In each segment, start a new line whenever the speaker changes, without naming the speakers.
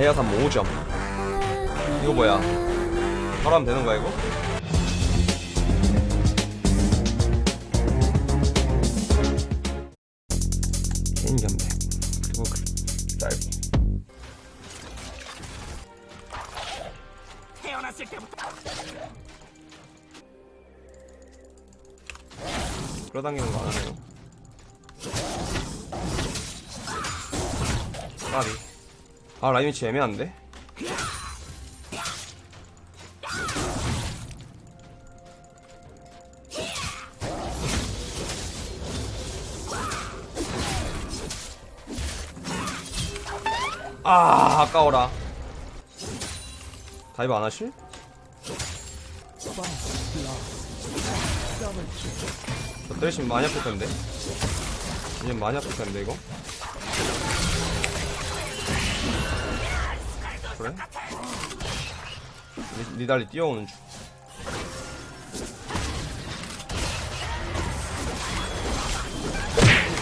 다이아산 5점 이거 뭐야? 바로 하면 되는 거야 이거? 개인 견배. 그리고 그 딸기
태어났을 때부터.
끌어당기는 거 안 하네요. 까비 아 라인 위치 애매한데? 아 아까워라 다이브 안 하실? 저 때리시면 많이 아플 텐데 이제 많이 아플 텐데 이거 그래? 리, 리달리 뛰어오는 중.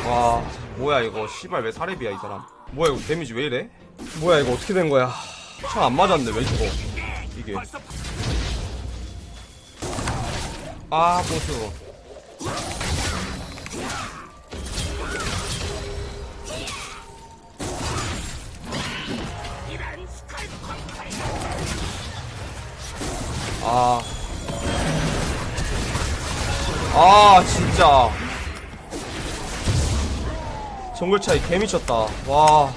와, 뭐야 이거. 씨발 왜 사례비야 이 사람. 뭐야 이거 데미지 왜 이래? 뭐야 이거 어떻게 된 거야? 참 안 맞았네 왜 죽어? 이게. 아 보스 아. 아, 진짜. 정글 차이 개미쳤다. 와.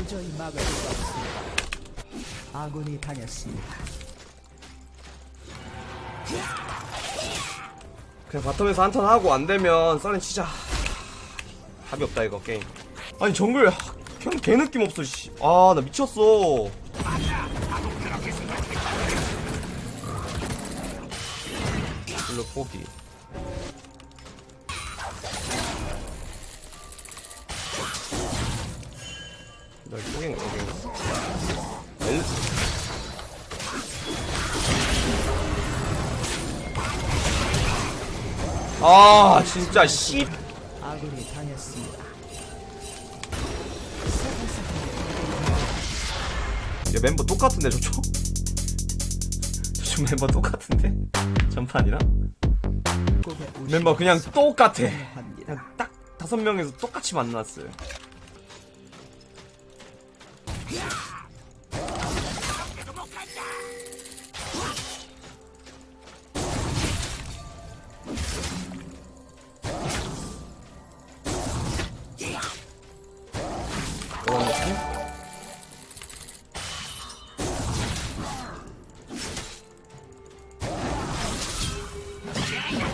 도저히 막을 수 없습니다. 아군이 당했습니다.
그냥 바텀에서 한턴 하고 안 되면 썰렌 치자. 답이 없다, 이거, 게임. 아니, 정글, 그냥 개 느낌 없어, 씨. 아, 나 미쳤어. 일로 포기. 아, 진짜, 씨.
아군이 당했습니다.
야, 멤버 똑같은데, 저쪽? 저쪽 멤버 똑같은데? 전판이랑? 멤버 그냥 똑같아. 그냥 딱 다섯 명에서 똑같이 만났어요.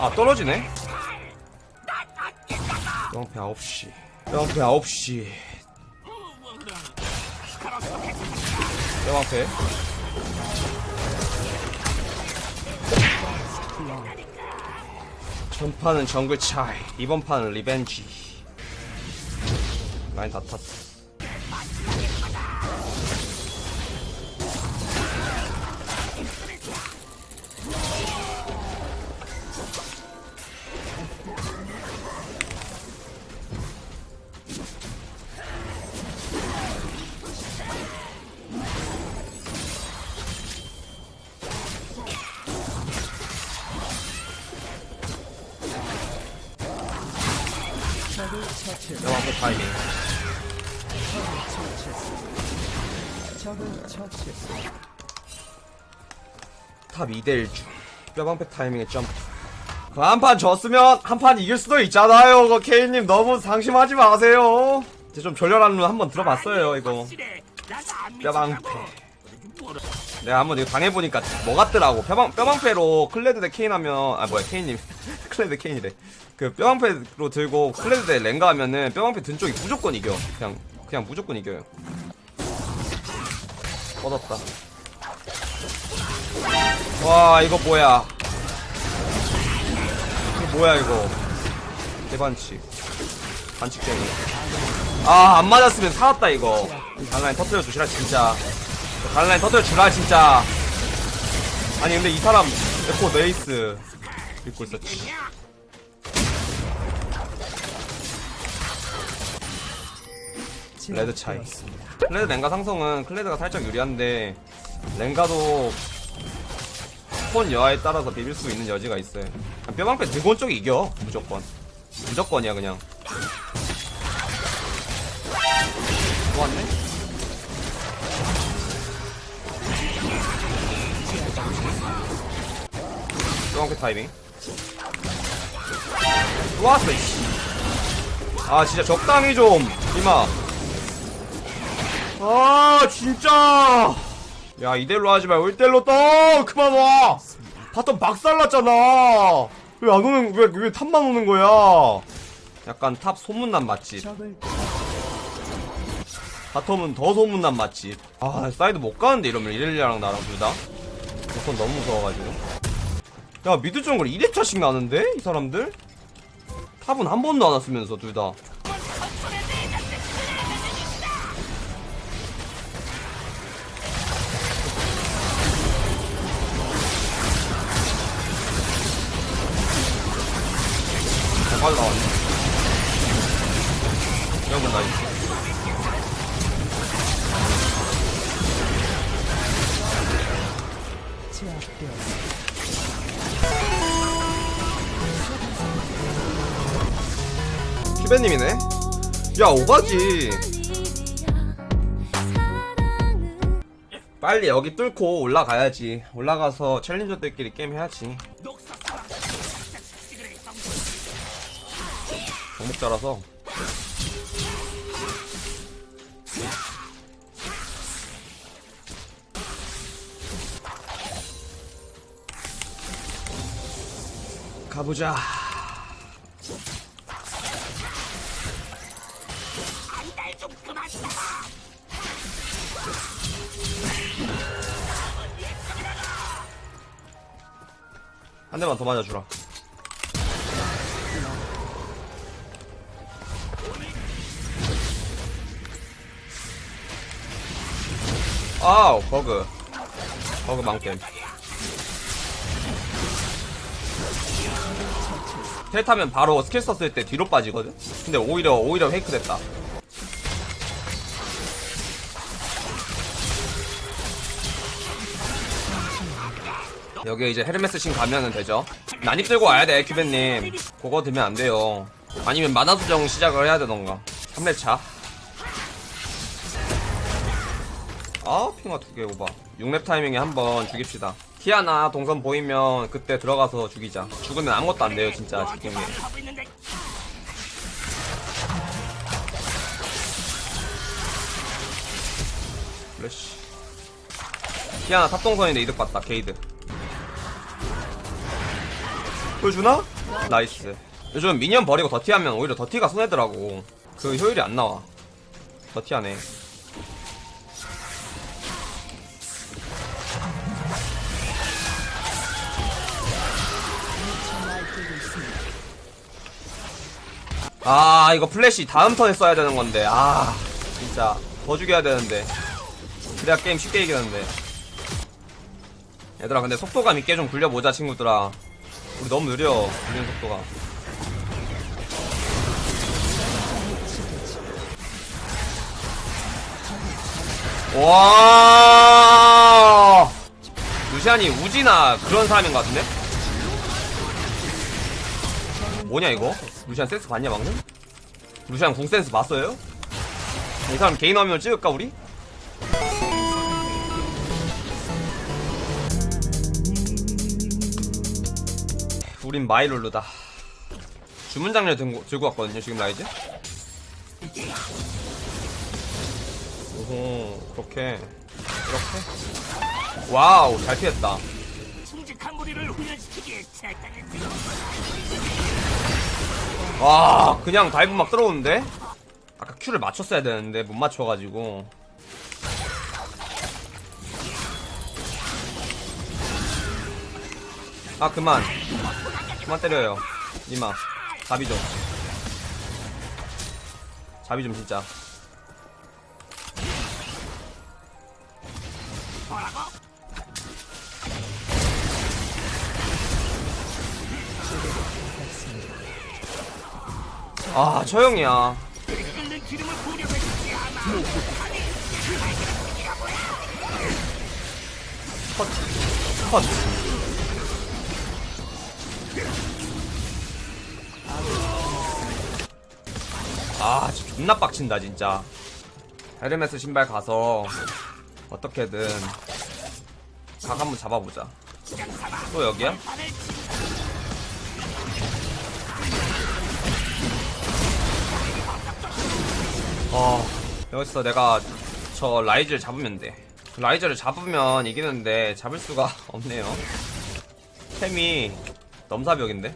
아 떨어지네? 뿅패 9시. 뿅패 9시. 뿅패. 전판은 정글 차이. 이번 판은 리벤지. 라인 다 탔어 뼈방패 타이밍. top 2대1 중. 뼈방패 타이밍에 점프. 그 한판 졌으면 한 판 이길 수도 있잖아요. 그거 케인님 너무 상심하지 마세요. 이제 좀 졸렬한 룬 한번 들어봤어요 이거. 뼈방패. 내가 한번 이거 당해보니까 뭐 같더라고. 뼈방, 뼈방패로 클레드 대 케인 하면 아 뭐야 케인님 클레드 케인이래. 그 뼈방패로 들고 클레드 대 랭가 하면은 뼈방패 든 쪽이 무조건 이겨. 그냥 그냥 무조건 이겨요. 뻗었다. 와 이거 뭐야? 이거 뭐야 이거? 대반치 반칙쟁이. 아 안 맞았으면 살았다 이거. 갈라인 터뜨려 주시라 진짜. 갈라인 터뜨려 주라 진짜. 아니 근데 이 사람 에코 네이스 입고 있었지. 레드 차이. 클레드 랭가 상성은 클레드가 살짝 유리한데 랭가도 폰 여하에 따라서 비빌 수 있는 여지가 있어요. 뼈방패 드곤 쪽이 이겨 무조건. 무조건이야 그냥. 또 왔네? 뼈방패 타이밍 또 왔어 이씨. 아 진짜 적당히 좀 인마. 아 진짜. 야 이대로 하지 말고 1대1로 떠! 그만 와! bottom 박살났잖아! 왜 안 오는 왜 왜 top만 오는 거야? 약간 top 소문난 맛집. bottom은 더 소문난 맛집. 아 사이드 못 가는데 이러면 이렐리아랑 나랑 둘다? 그건 너무 무서워가지고. 야 mid 정글 2렙차씩 나는데? 이 사람들 top은 한 번도 안 왔으면서 둘다. 잘 빠져나왔네. 여러분 nice.
제압되었습니다.
큐베님이네? 야 오바지. 빨리 여기 뚫고 올라가야지. 올라가서 챌린저들끼리 게임 해야지. 정목자라서. 가보자 한 대만 더 맞아주라. 아우 버그. 버그 망겜. 텔 타면 바로 스킬 썼을 때 뒤로 빠지거든? 근데 오히려 오히려 fake 됐다 여기 이제 헤르메스 신 가면은 되죠. 난입 들고 와야 돼, 큐벤님. 그거 들면 안 돼요. 아니면 마나 수정 시작을 해야 되던가. 3렙차. 아, 핑와 두 개 오바. 6렙 타이밍에 한번 죽입시다. 키아나 동선 보이면 그때 들어가서 죽이자. 죽으면 아무것도 안 돼요, 진짜.
너한테
지금.
말을 하고 있는데
플래시. 키아나 top 동선인데 이득 봤다, 개이득. 보여주나? nice. 요즘 minion 버리고 dirty하면 오히려 더티가 손해더라고. 그 효율이 안 나와. 더티하네. 아, 이거 플래시 다음 턴에 써야 되는 건데. 아, 진짜. 더 죽여야 되는데. 그래야 게임 쉽게 이기는데. 얘들아, 근데 속도감 있게 좀 굴려보자, 친구들아. 우리 너무 느려, 굴리는 속도가. 와 루시안이 우지나 그런 사람인 것 같은데? 뭐냐 이거? 루시안 센스 봤냐 방금? 루시안 궁 센스 봤어요? 이 사람 개인 화면 찍을까 우리? 우린 마이 룰루다. 주문 장려 들고, 들고 왔거든요 지금 라이즈? 오호 그렇게. 이렇게? wow 잘 피했다. 와 그냥 dive 막 들어오는데? 아까 Q를 맞췄어야 되는데 못 맞춰가지고. 아 그만 그만 때려요. 니마. 답이죠 자비 좀 진짜? 아 저 형이야.
않아.
컷 존나 빡친다, 진짜. 헤르메스 신발 가서, 어떻게든, 각 한번 잡아보자. 또 여기야? 어, 여기서 내가 저 라이즈를 잡으면 돼. 라이즈를 잡으면 이기는데, 잡을 수가 없네요. 템이 넘사벽인데?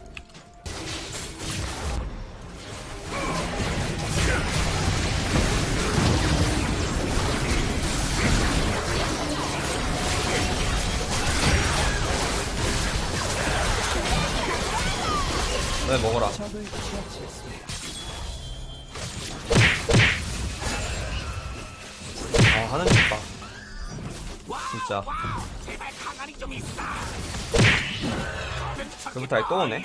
네, 먹어라. 아, 하는 집 봐. 진짜. 그부터 또 오네.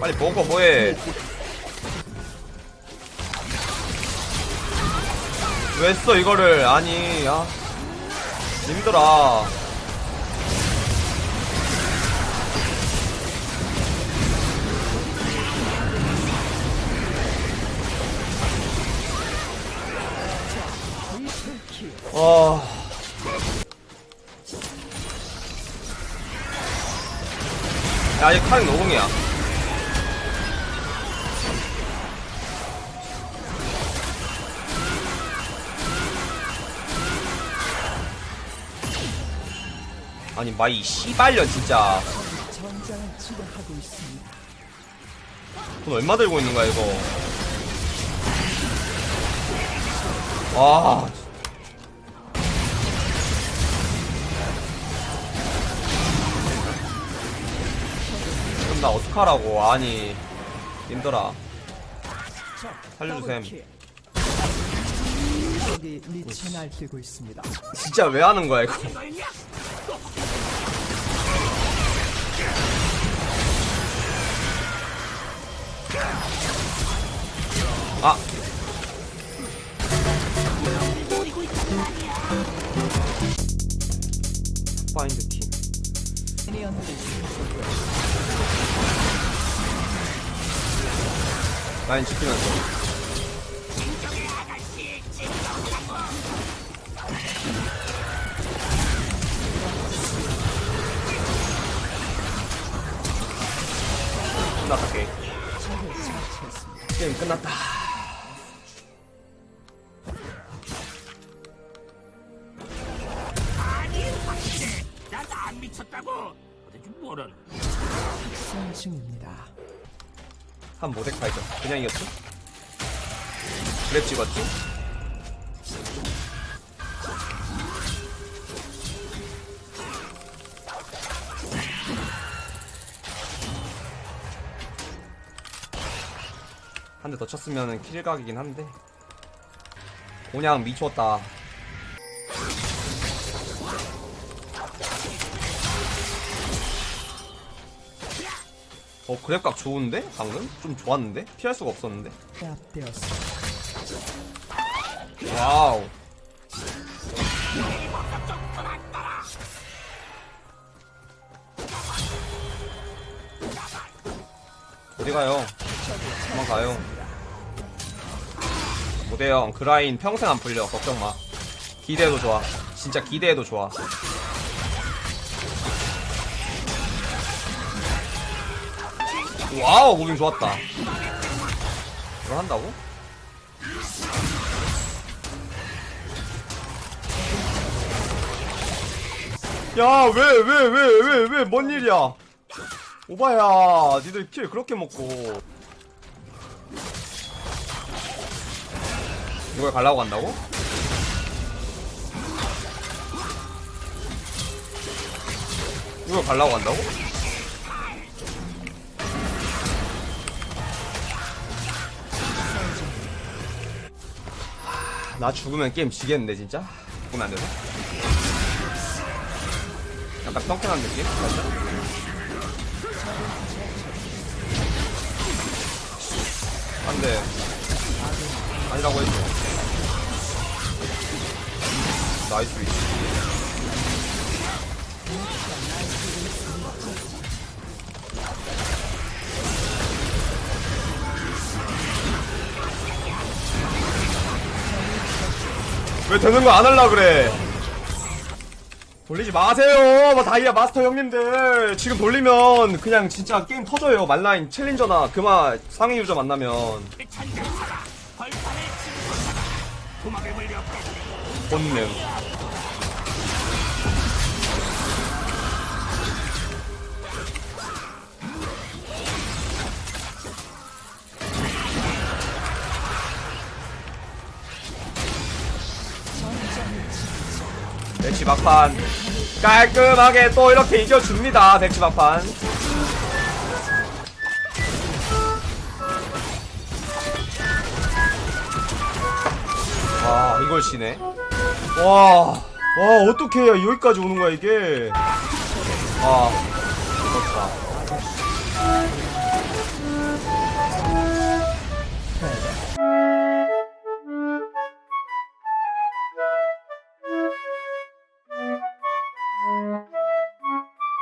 빨리 먹어, 뭐해. 왜 써, 이거를. 아니, 아. 힘들어. 와. 야, 아직 칼은 노공이야. 아니, 마이 씨발년, 진짜. 돈 얼마 들고 있는 거야, 이거. 와. 나 어떡하라고, 아니.
적
살려주셈.
적이 날뛰고 있습니다.
진짜 왜 하는 거야, 이거. 아. 파인드 팀.
미니언들이
라인 지키면서. 끝났다, 게임. 끝났다. 한 모데카이죠. 그냥 이겼지? 그랩 찍었지? 한대 더 쳤으면 kill각이긴 한데 그냥 미쳤다 어 grab각 좋은데? 방금? 좀 좋았는데? 피할 수가 없었는데? wow. 어디 가요? 도망가요. 못해요. 그 라인 평생 안 풀려. 걱정 마. 기대해도 좋아. 진짜 기대해도 좋아. wow, moving 좋았다. 이걸 한다고? 야, 왜, 왜, 왜, 왜, 왜, 뭔 일이야? 오바야, 니들 킬 그렇게 먹고. 이걸 갈라고 간다고? 이걸 갈라고 간다고? 나 죽으면 게임 지겠는데 진짜? 죽으면 안 돼서? 약간 평평한 느낌? 살짝? 안돼 아니라고 했죠 나이스 위치 왜 되는 거 안 할라 그래? 돌리지 마세요, 뭐 다이아 마스터 형님들. 지금 돌리면 그냥 진짜 게임 터져요. 말라인 챌린저나 그마 상위 유저 만나면
뺐네
본능. 대치 막판 깔끔하게 또 이렇게 이겨줍니다. 대치 막판. 와 이걸 쉬네. 와, 와 어떻게 해야 여기까지 오는 거야 이게? 아, 그렇다.